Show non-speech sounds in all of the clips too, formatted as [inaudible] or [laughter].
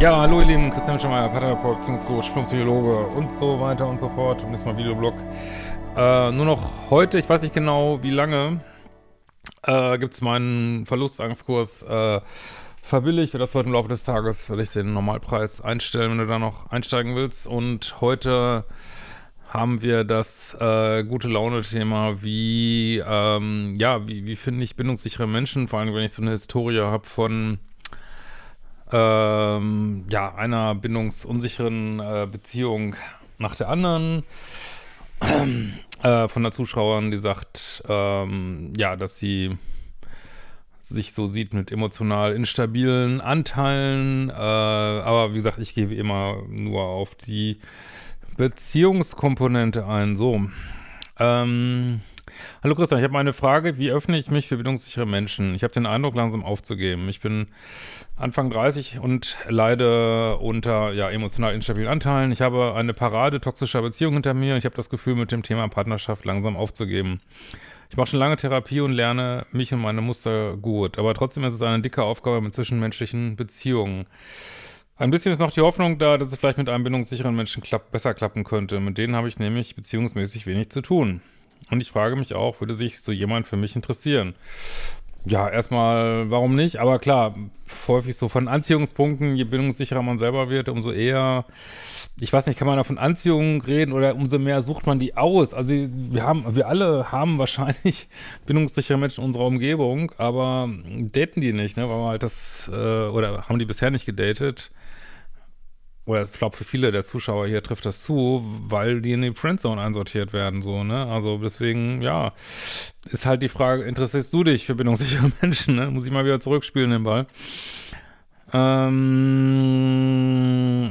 Ja, hallo ihr Lieben, Christian Schemeier, Paartherapeut, Beziehungscoach, Psychologe und so weiter und so fort. Und jetzt mal Videoblog. Äh, nur noch heute, ich weiß nicht genau wie lange, äh, gibt es meinen Verlustangstkurs äh, verbilligt. Für das heute im Laufe des Tages werde ich den Normalpreis einstellen, wenn du da noch einsteigen willst. Und heute haben wir das äh, gute Laune-Thema, wie, ähm, ja, wie, wie finde ich bindungssichere Menschen, vor allem wenn ich so eine Historie habe von ähm, ja, einer bindungsunsicheren äh, Beziehung nach der anderen. äh, von der Zuschauerin, die sagt, ähm, ja, dass sie sich so sieht mit emotional instabilen Anteilen. Äh, aber wie gesagt, ich gehe immer nur auf die Beziehungskomponente ein. So. Ähm, Hallo Christian, ich habe eine Frage. Wie öffne ich mich für bindungssichere Menschen? Ich habe den Eindruck, langsam aufzugeben. Ich bin Anfang 30 und leide unter ja, emotional instabilen Anteilen. Ich habe eine Parade toxischer Beziehungen hinter mir. Ich habe das Gefühl, mit dem Thema Partnerschaft langsam aufzugeben. Ich mache schon lange Therapie und lerne mich und meine Muster gut. Aber trotzdem ist es eine dicke Aufgabe mit zwischenmenschlichen Beziehungen. Ein bisschen ist noch die Hoffnung da, dass es vielleicht mit einem bindungssicheren Menschen klapp besser klappen könnte. Mit denen habe ich nämlich beziehungsmäßig wenig zu tun. Und ich frage mich auch, würde sich so jemand für mich interessieren? Ja, erstmal, warum nicht? Aber klar, häufig so von Anziehungspunkten, je bindungssicherer man selber wird, umso eher, ich weiß nicht, kann man da von Anziehung reden oder umso mehr sucht man die aus. Also wir haben, wir alle haben wahrscheinlich [laughs] bindungssichere Menschen in unserer Umgebung, aber daten die nicht, ne? Weil halt das, äh, oder haben die bisher nicht gedatet oder ich glaube für viele der Zuschauer hier trifft das zu, weil die in die Friendzone einsortiert werden, so, ne? Also deswegen, ja, ist halt die Frage, interessierst du dich für bindungssichere [laughs] Menschen, ne? Muss ich mal wieder zurückspielen, den Ball. Ähm,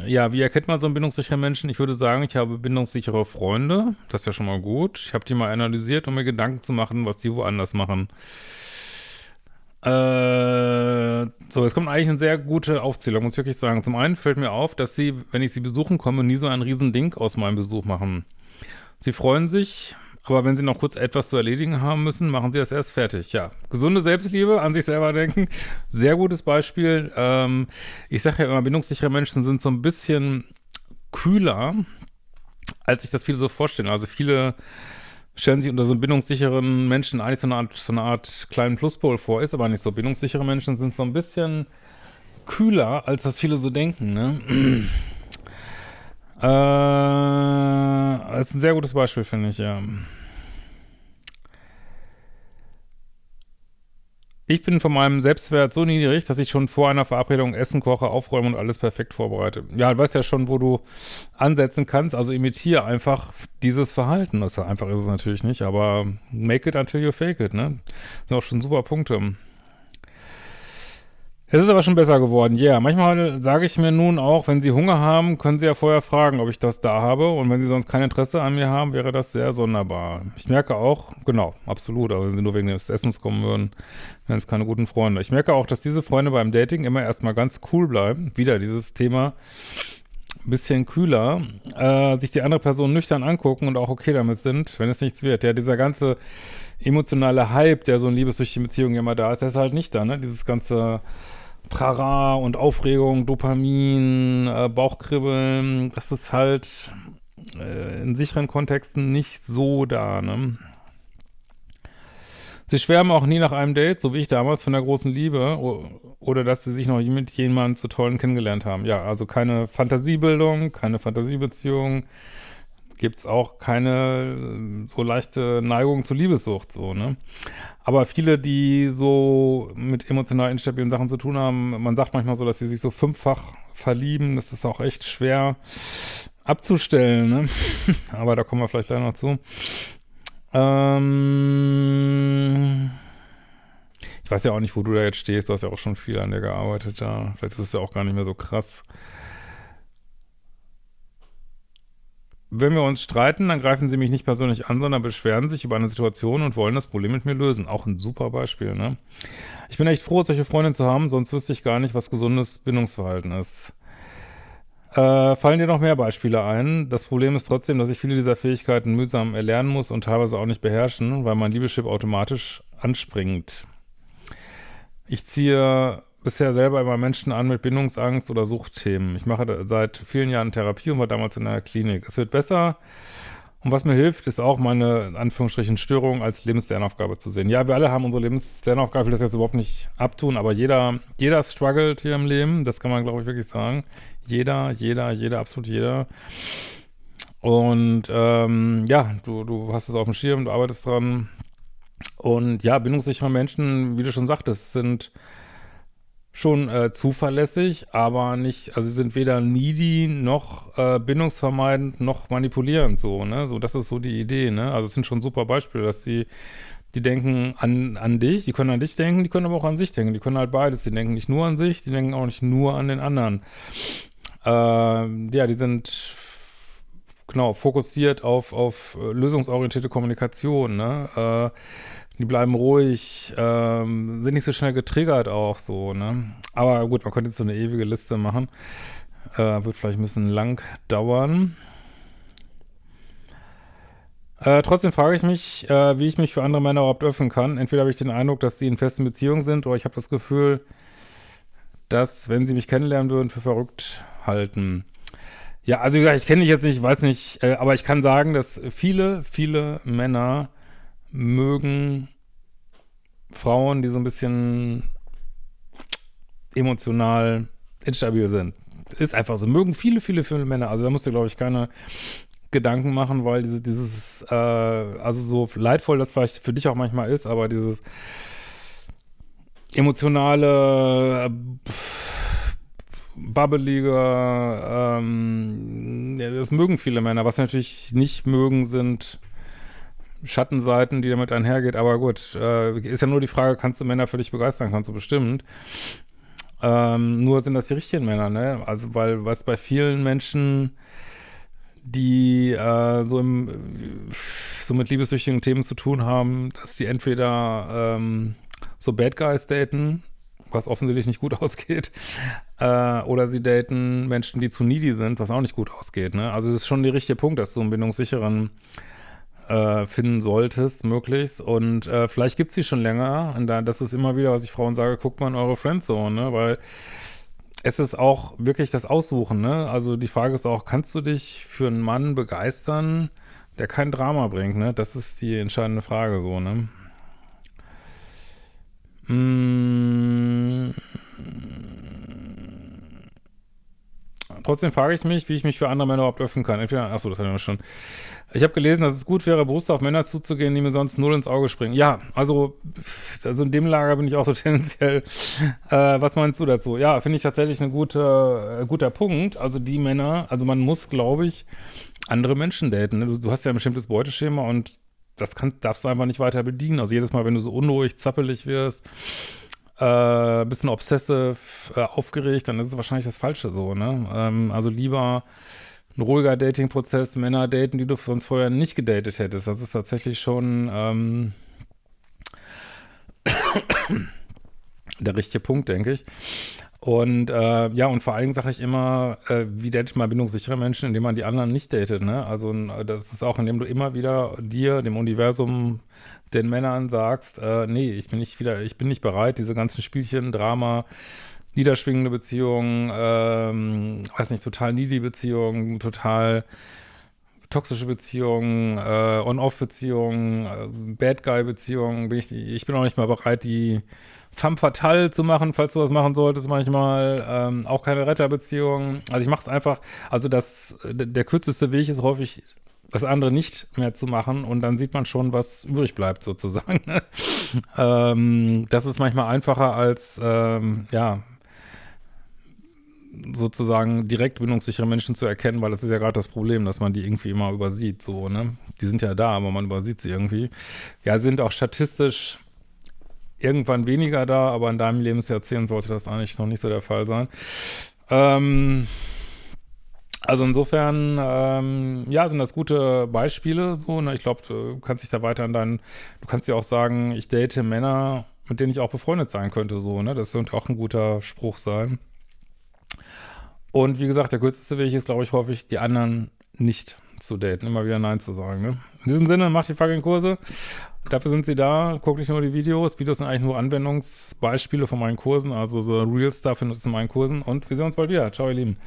ja, wie erkennt man so einen bindungssicheren Menschen? Ich würde sagen, ich habe bindungssichere Freunde, das ist ja schon mal gut. Ich habe die mal analysiert, um mir Gedanken zu machen, was die woanders machen. Äh, so, jetzt kommt eigentlich eine sehr gute Aufzählung, muss ich wirklich sagen. Zum einen fällt mir auf, dass sie, wenn ich sie besuchen komme, nie so ein Riesending aus meinem Besuch machen. Sie freuen sich, aber wenn sie noch kurz etwas zu erledigen haben müssen, machen sie das erst fertig. Ja, gesunde Selbstliebe, an sich selber denken, sehr gutes Beispiel. Ähm, ich sage ja immer, bindungssichere Menschen sind so ein bisschen kühler, als sich das viele so vorstellen. Also viele stellen sich unter so bindungssicheren Menschen eigentlich so eine Art, so eine Art kleinen Pluspol vor, ist aber nicht so. Bindungssichere Menschen sind so ein bisschen kühler, als das viele so denken, ne? [clears throat] äh, das ist ein sehr gutes Beispiel, finde ich, ja. Ich bin von meinem Selbstwert so niedrig, dass ich schon vor einer Verabredung Essen koche, aufräume und alles perfekt vorbereite. Ja, du weißt ja schon, wo du ansetzen kannst, also imitiere einfach dieses Verhalten. Ist einfach ist es natürlich nicht, aber make it until you fake it, ne? Das sind auch schon super Punkte. Es ist aber schon besser geworden, ja. Yeah. Manchmal sage ich mir nun auch, wenn Sie Hunger haben, können Sie ja vorher fragen, ob ich das da habe. Und wenn Sie sonst kein Interesse an mir haben, wäre das sehr sonderbar. Ich merke auch, genau, absolut, aber wenn Sie nur wegen des Essens kommen würden, wären es keine guten Freunde. Ich merke auch, dass diese Freunde beim Dating immer erstmal ganz cool bleiben. Wieder dieses Thema, bisschen kühler, äh, sich die andere Person nüchtern angucken und auch okay damit sind, wenn es nichts wird. Ja, dieser ganze emotionale Hype, der so in liebessüchtigen Beziehungen immer da ist, der ist halt nicht da, ne? Dieses ganze Trara und Aufregung, Dopamin, äh, Bauchkribbeln, das ist halt äh, in sicheren Kontexten nicht so da, ne? Sie schwärmen auch nie nach einem Date, so wie ich damals, von der großen Liebe oder dass sie sich noch mit jemandem zu tollen kennengelernt haben. Ja, also keine Fantasiebildung, keine Fantasiebeziehung, gibt's auch keine äh, so leichte Neigung zur Liebessucht, so, ne? Aber viele, die so mit emotional instabilen Sachen zu tun haben, man sagt manchmal so, dass sie sich so fünffach verlieben, das ist auch echt schwer abzustellen, ne? [laughs] Aber da kommen wir vielleicht gleich noch zu. Ähm ich weiß ja auch nicht, wo du da jetzt stehst, du hast ja auch schon viel an dir gearbeitet da. Vielleicht ist es ja auch gar nicht mehr so krass. Wenn wir uns streiten, dann greifen sie mich nicht persönlich an, sondern beschweren sich über eine Situation und wollen das Problem mit mir lösen. Auch ein super Beispiel, ne? Ich bin echt froh, solche Freundin zu haben, sonst wüsste ich gar nicht, was gesundes Bindungsverhalten ist. Äh, fallen dir noch mehr Beispiele ein? Das Problem ist trotzdem, dass ich viele dieser Fähigkeiten mühsam erlernen muss und teilweise auch nicht beherrschen, weil mein Liebeschip automatisch anspringt. Ich ziehe bisher selber immer Menschen an mit Bindungsangst oder Suchtthemen. Ich mache seit vielen Jahren Therapie und war damals in einer Klinik. Es wird besser. Und was mir hilft, ist auch meine, in Anführungsstrichen, Störung als Lebenslernaufgabe zu sehen. Ja, wir alle haben unsere Lebenslernaufgabe, ich will das jetzt überhaupt nicht abtun, aber jeder, jeder struggelt hier im Leben, das kann man, glaube ich, wirklich sagen. Jeder, jeder, jeder, absolut jeder. Und ähm, ja, du, du hast es auf dem Schirm, du arbeitest dran. Und ja, bindungssichere Menschen, wie du schon sagtest, sind schon äh, zuverlässig, aber nicht, also sie sind weder needy noch äh, bindungsvermeidend noch manipulierend so, ne? So, das ist so die Idee, ne? Also es sind schon super Beispiele, dass die, die denken an, an dich, die können an dich denken, die können aber auch an sich denken, die können halt beides, die denken nicht nur an sich, die denken auch nicht nur an den anderen. Äh, ja, die sind genau fokussiert auf, auf äh, lösungsorientierte Kommunikation, ne? Äh, die bleiben ruhig, ähm, sind nicht so schnell getriggert auch so, ne? Aber gut, man könnte jetzt so eine ewige Liste machen. Äh, wird vielleicht ein bisschen lang dauern. Äh, trotzdem frage ich mich, äh, wie ich mich für andere Männer überhaupt öffnen kann. Entweder habe ich den Eindruck, dass sie in festen Beziehungen sind, oder ich habe das Gefühl, dass, wenn sie mich kennenlernen würden, für verrückt halten. Ja, also wie gesagt, ich kenne dich jetzt nicht, weiß nicht, äh, aber ich kann sagen, dass viele, viele Männer mögen Frauen, die so ein bisschen emotional instabil sind. Ist einfach so. Mögen viele, viele, viele Männer. Also da musst du, glaube ich, keine Gedanken machen, weil diese, dieses, äh, also so leidvoll das vielleicht für dich auch manchmal ist, aber dieses emotionale, äh, babbelige, ähm, das mögen viele Männer. Was natürlich nicht mögen, sind Schattenseiten, die damit einhergeht. Aber gut, äh, ist ja nur die Frage, kannst du Männer für dich begeistern? Kannst du bestimmt. Ähm, nur sind das die richtigen Männer, ne? Also, weil was bei vielen Menschen, die äh, so, im, so mit liebessüchtigen Themen zu tun haben, dass die entweder ähm, so Bad Guys daten, was offensichtlich nicht gut [laughs] ausgeht, äh, oder sie daten Menschen, die zu needy sind, was auch nicht gut ausgeht, ne? Also das ist schon der richtige Punkt, dass du einen bindungssicheren äh, finden solltest, möglichst. Und äh, vielleicht gibt es sie schon länger. Und da, das ist immer wieder, was ich Frauen sage, guckt mal in eure Friendzone, ne? Weil es ist auch wirklich das Aussuchen, ne? Also die Frage ist auch, kannst du dich für einen Mann begeistern, der kein Drama bringt, ne? Das ist die entscheidende Frage so, ne? Mmh. Trotzdem frage ich mich, wie ich mich für andere Männer überhaupt öffnen kann. Entweder, achso, das hatten wir schon. Ich habe gelesen, dass es gut wäre, bewusst auf Männer zuzugehen, die mir sonst null ins Auge springen. Ja, also, also in dem Lager bin ich auch so [laughs] tendenziell. Äh, was meinst du dazu? Ja, finde ich tatsächlich ein gute, äh, guter Punkt. Also die Männer, also man muss, glaube ich, andere Menschen daten. Ne? Du, du hast ja ein bestimmtes Beuteschema und das kann, darfst du einfach nicht weiter bedienen. Also jedes Mal, wenn du so unruhig, zappelig wirst, äh, bisschen obsessive, äh, aufgeregt, dann ist es wahrscheinlich das Falsche so, ne? Ähm, also lieber ein ruhiger Dating-Prozess, Männer daten, die du sonst vorher nicht gedatet hättest. Das ist tatsächlich schon ähm, der richtige Punkt, denke ich. Und äh, ja, und vor allen Dingen sage ich immer, äh, wie datet man bindungssichere Menschen, indem man die anderen nicht datet, ne? Also das ist auch, indem du immer wieder dir, dem Universum, den Männern sagst, äh, nee, ich bin nicht wieder, ich bin nicht bereit, diese ganzen Spielchen, Drama, niederschwingende Beziehungen, ähm, weiß nicht, total needy Beziehungen, total toxische Beziehungen, äh, On-Off-Beziehungen, äh, Bad Guy-Beziehungen, bin ich, ich bin auch nicht mal bereit, die femme fatale zu machen, falls du was machen solltest manchmal. Ähm, auch keine Retterbeziehung. Also ich mache es einfach, also das, der kürzeste Weg ist häufig das andere nicht mehr zu machen und dann sieht man schon, was übrig bleibt sozusagen. [laughs] ähm, das ist manchmal einfacher als, ähm, ja, sozusagen direkt bindungssichere Menschen zu erkennen, weil das ist ja gerade das Problem, dass man die irgendwie immer übersieht, so, ne? Die sind ja da, aber man übersieht sie irgendwie. Ja, sind auch statistisch irgendwann weniger da, aber in deinem Lebensjahrzehnt sollte das eigentlich noch nicht so der Fall sein. Ähm, also insofern, ähm, ja, sind das gute Beispiele so. Ne? Ich glaube, du kannst dich da weiter an deinen, du kannst ja auch sagen, ich date Männer, mit denen ich auch befreundet sein könnte, so, ne? Das könnte auch ein guter Spruch sein. Und wie gesagt, der kürzeste Weg ist, glaube ich, häufig, die anderen nicht zu daten, immer wieder Nein zu sagen. Ne? In diesem Sinne, macht die fucking Kurse. dafür sind sie da. Guck nicht nur die Videos. Videos sind eigentlich nur Anwendungsbeispiele von meinen Kursen. Also so Real Stuff in meinen Kursen. Und wir sehen uns bald wieder. Ciao, ihr Lieben.